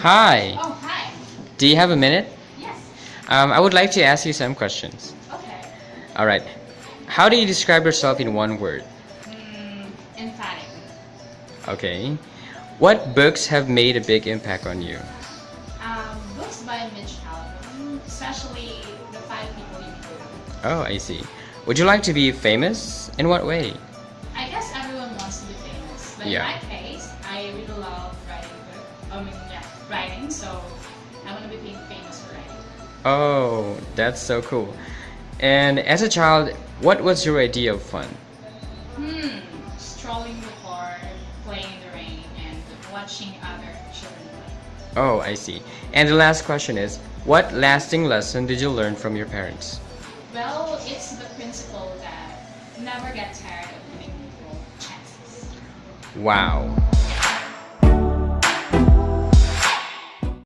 Hi. Oh, hi. Do you have a minute? Yes. Um, I would like to ask you some questions. Okay. All right. How do you describe yourself in one word? Mm, emphatic. Okay. What books have made a big impact on you? Um, books by Mitch Albom, especially The Five People You Meet. Oh, I see. Would you like to be famous? In what way? I guess everyone wants to be famous, but Yeah. in my case, I really love writing books. I mean, yeah, writing. So I want to be famous for writing. Oh, that's so cool. And as a child, what was your idea of fun? Hmm. Strolling the park, playing in the rain, and watching other children play. Oh, I see. And the last question is, what lasting lesson did you learn from your parents? Well, it's the principle that never get tired of giving people chances. Wow.